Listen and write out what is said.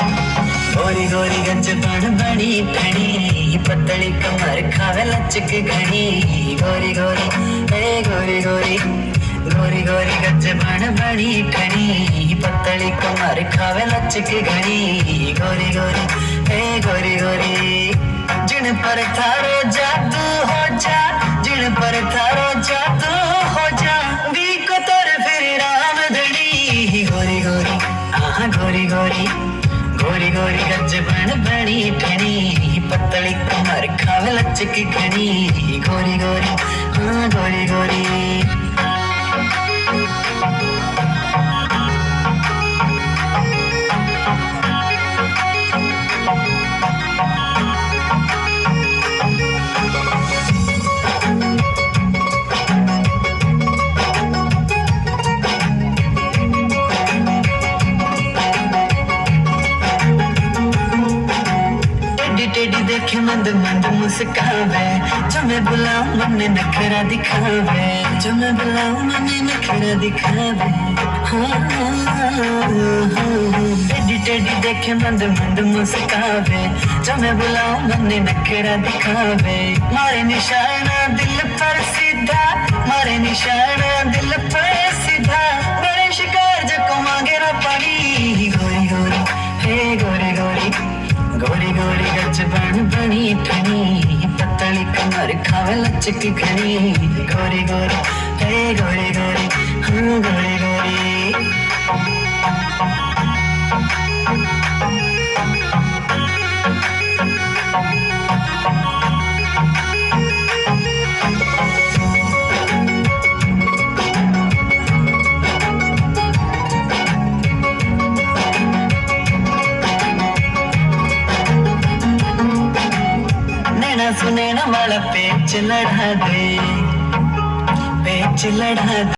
गोरी गोरी गंज बण बनी ठणी पतली कमर खावे लचक घनी गोरी गोरी, ए गोरी गोरी. गोरी गोरी गंज बण बनी ठणी पतली कमर खावे लचक घनी गोरी गोरी, ए गोरी गोरी. जिन पर थारो जादू हो जा. जिन पर थारो जादू हो जा. दी को तोर फिर राम धनी गोरी गोरी, आहा गोरी गोरी. गोरी गोरी गज बन बनी ठनी पतली कमर खावे लचक घनी देखे मंद मंद मुस्कावे। जो मैं बुलाऊं मन नखरा दिखावे। जो मैं बुलाऊं मन नखरा दिखावे। हाँ, हाँ, हाँ। टेडी टेडी देखे मंद मंद मुस्कावे। जो मैं बुलाऊं मन नखरा दिखावे। मारे निशाना दिल पर सीधा मारे निशाना बन बनी ठनी पतली कमर खावे लचक घनी गोरी गोरी हे गोरी गोरी नैना सुनैना वाला पेच लड़ा दे पेच लड़ा दे।